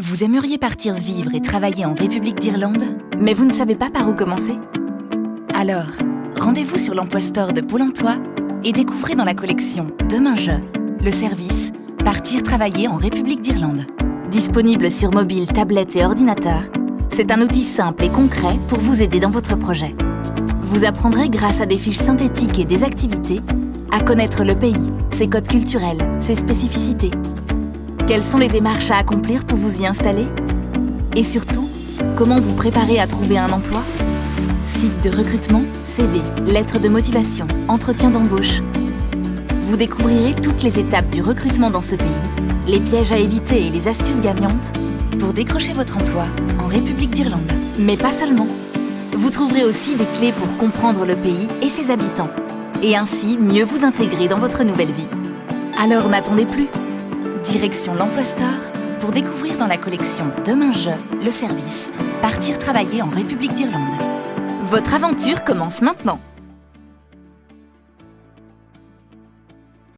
Vous aimeriez partir vivre et travailler en République d'Irlande, mais vous ne savez pas par où commencer? Alors, rendez-vous sur l'Emploi Store de Pôle emploi et découvrez dans la collection Demain Je le service Partir travailler en République d'Irlande. Disponible sur mobile, tablette et ordinateur, c'est un outil simple et concret pour vous aider dans votre projet. Vous apprendrez grâce à des fiches synthétiques et des activités à connaître le pays, ses codes culturels, ses spécificités, quelles sont les démarches à accomplir pour vous y installer Et surtout, comment vous préparer à trouver un emploi Site de recrutement, CV, lettres de motivation, entretien d'embauche. Vous découvrirez toutes les étapes du recrutement dans ce pays, les pièges à éviter et les astuces gagnantes pour décrocher votre emploi en République d'Irlande. Mais pas seulement. Vous trouverez aussi des clés pour comprendre le pays et ses habitants, et ainsi mieux vous intégrer dans votre nouvelle vie. Alors n'attendez plus Direction l'Emploi Store pour découvrir dans la collection Demain Je le service Partir travailler en République d'Irlande. Votre aventure commence maintenant